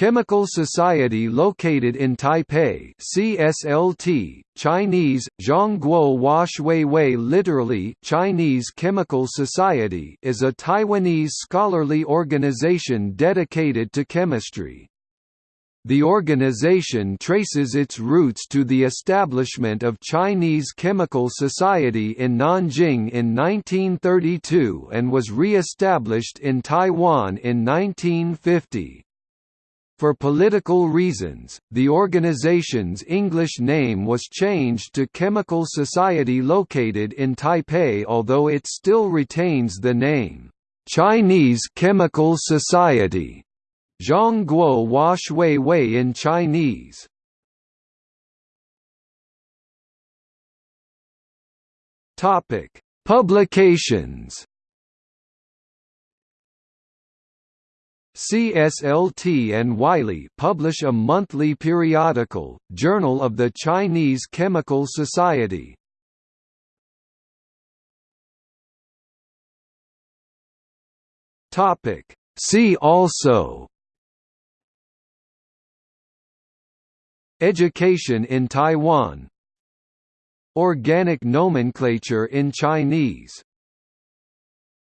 Chemical Society located in Taipei CSLT, Chinese, Zhongguo Huaxuehui literally Chinese Chemical Society is a Taiwanese scholarly organization dedicated to chemistry. The organization traces its roots to the establishment of Chinese Chemical Society in Nanjing in 1932 and was re-established in Taiwan in 1950. For political reasons, the organization's English name was changed to Chemical Society located in Taipei although it still retains the name, Chinese Chemical Society, Zhongguo Huaxuehui in Chinese. Publications CSLT and Wiley publish a monthly periodical, Journal of the Chinese Chemical Society. See also. Education in Taiwan. Organic nomenclature in Chinese